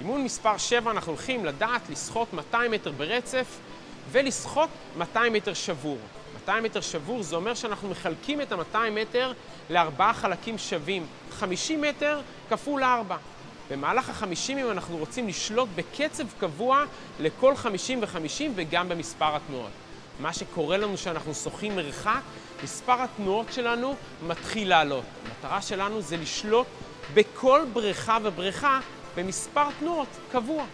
אימון מספר 7 אנחנו הולכים לדעת לשחות 200 מטר ברצף ולשחות 200 מטר שבור. 200 מטר שבור זה אומר שאנחנו מחלקים את ה-200 מטר לארבעה חלקים שווים. 50 מטר כפול 4. במהלך ה-50 אם אנחנו רוצים לשלוט בקצב קבוע לכל 50 ו-50 וגם במספר התנועות. מה שקורה לנו כשאנחנו שוחים מרחק, מספר התנועות שלנו מתחיל לעלות. המטרה שלנו זה לשלוט בכל בריכה ובריכה במספר תנועות קבוע.